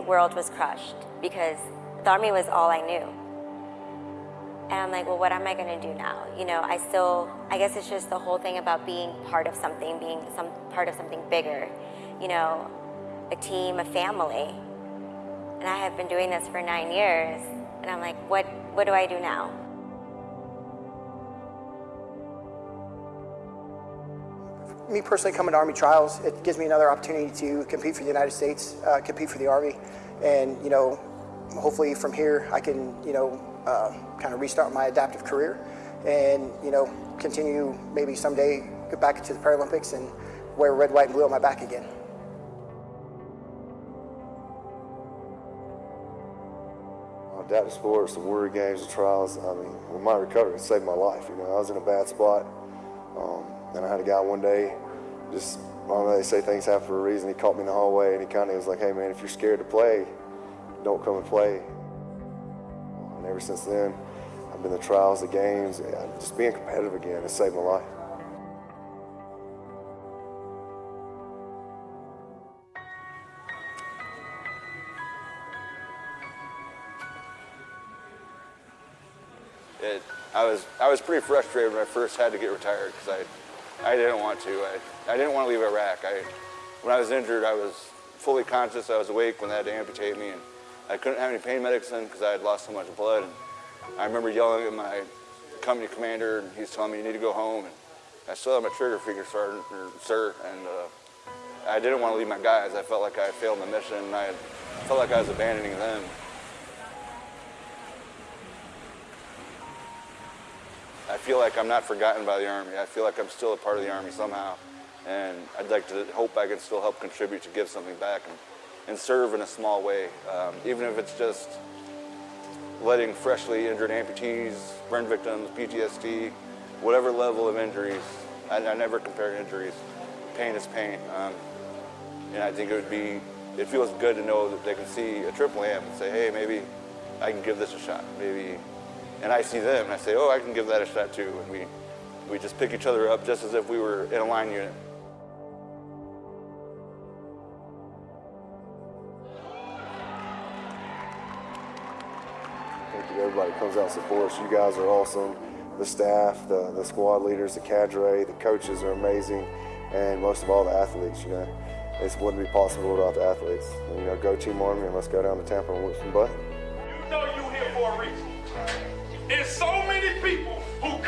world was crushed because the Army was all I knew. And I'm like, well, what am I gonna do now? You know, I still, I guess it's just the whole thing about being part of something, being some part of something bigger. You know, a team, a family. And I have been doing this for nine years, and I'm like, what, what do I do now? Me personally coming to Army trials, it gives me another opportunity to compete for the United States, uh, compete for the Army, and you know, hopefully from here I can, you know, uh, kind of restart my adaptive career and, you know, continue maybe someday get back into the Paralympics and wear red, white, and blue on my back again. Adaptive sports, the Warrior Games, the trials, I mean, my recovery, saved my life. You know, I was in a bad spot. Um, and I had a guy one day, just, I don't know, they say things happen for a reason. He caught me in the hallway and he kind of was like, hey man, if you're scared to play, don't come and play. And ever since then, I've been the trials, the games, just being competitive again has saved my life. It, I was I was pretty frustrated when I first had to get retired because I I didn't want to. I, I didn't want to leave Iraq. I when I was injured, I was fully conscious. I was awake when they had to amputate me, and I couldn't have any pain medicine because I had lost so much blood. And I remember yelling at my company commander, and he's telling me you need to go home. And I still have my trigger finger, sergeant, or sir, and uh, I didn't want to leave my guys. I felt like I failed my mission, and I felt like I was abandoning them. I feel like I'm not forgotten by the Army. I feel like I'm still a part of the Army somehow. And I'd like to hope I can still help contribute to give something back and, and serve in a small way, um, even if it's just letting freshly injured amputees, burn victims, PTSD, whatever level of injuries. I, I never compare injuries. Pain is pain. Um, and I think it would be, it feels good to know that they can see a triple amp and say, hey, maybe I can give this a shot. Maybe and I see them and I say, oh, I can give that a shot too. And we, we just pick each other up just as if we were in a line unit. Thank you everybody comes out and supports. You guys are awesome. The staff, the, the squad leaders, the cadre, the coaches are amazing, and most of all, the athletes, you know. It wouldn't be possible without the athletes. And, you know, go Team Army and let's go down to Tampa and whip some butt. You know you're here for a reason. There's so many people who have